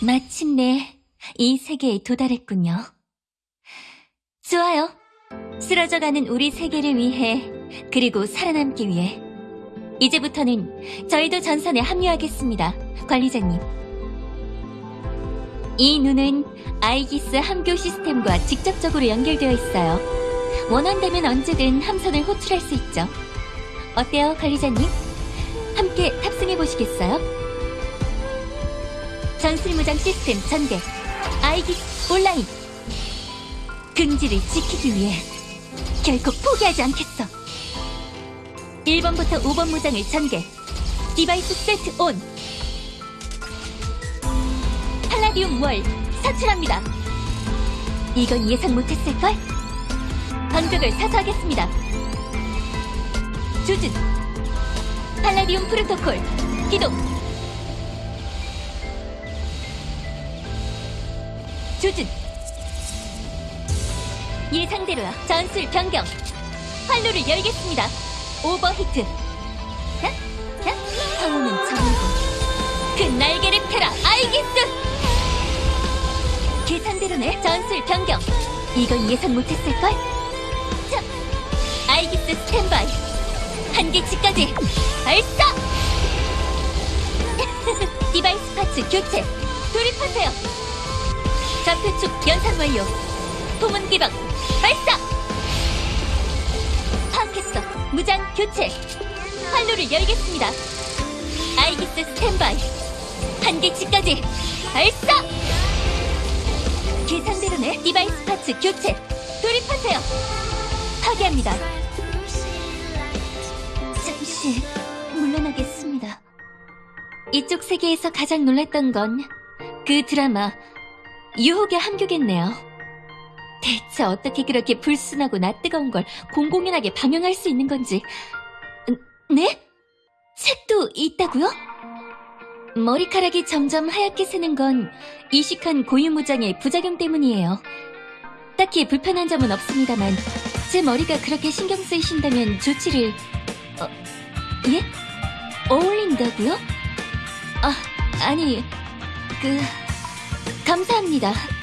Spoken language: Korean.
마침내 이 세계에 도달했군요. 좋아요. 쓰러져가는 우리 세계를 위해, 그리고 살아남기 위해. 이제부터는 저희도 전선에 합류하겠습니다. 관리자님. 이 눈은 아이기스 함교 시스템과 직접적으로 연결되어 있어요. 원한다면 언제든 함선을 호출할 수 있죠. 어때요, 관리자님? 함께 탑승해 보시겠어요? 전술무장 시스템 전개. Aegis online. 긍지를 지키기 위해 결코 포기하지 않겠어. 1번부터 5번 무장을 전개. device set on. Palladium Wall 사출합니다. 이건 예상 못했을걸? 방벽을 사수하겠습니다. 조준. 팔라디움 프로토콜. 기동. 조준. 예상대로야. 전술 변경. 활로를 열겠습니다. 오버히트. 자, 자, 황후는 정이고. 그 날개를 펴라, 아이기스! 계산대로네. 전술 변경. 이건 예상 못했을걸? 자, 아이기스 스탠바이. 한계치까지 발사! device parts 교체. 돌입하세요. 좌표축 연산 완료. 포문 개방 발사! 파악했어. 무장 교체. 활로를 열겠습니다. 아이기스 스탠바이. 한계치까지 발사! 계산대로네. device parts 교체. 돌입하세요. 파괴합니다. 잠시 물러나겠습니다. 이쪽 세계에서 가장 놀랐던 건 그 드라마 유혹의 함교겠네요. 대체 어떻게 그렇게 불순하고 낯뜨거운 걸 공공연하게 방영할 수 있는 건지. 음, 네? 책도 있다고요? 머리카락이 점점 하얗게 새는 건 이식한 고유무장의 부작용 때문이에요. 딱히 불편한 점은 없습니다만 제 머리가 그렇게 신경 쓰이신다면 조치를... 어, 예? 어울린다고요? 아, 아니, 그... 감사합니다.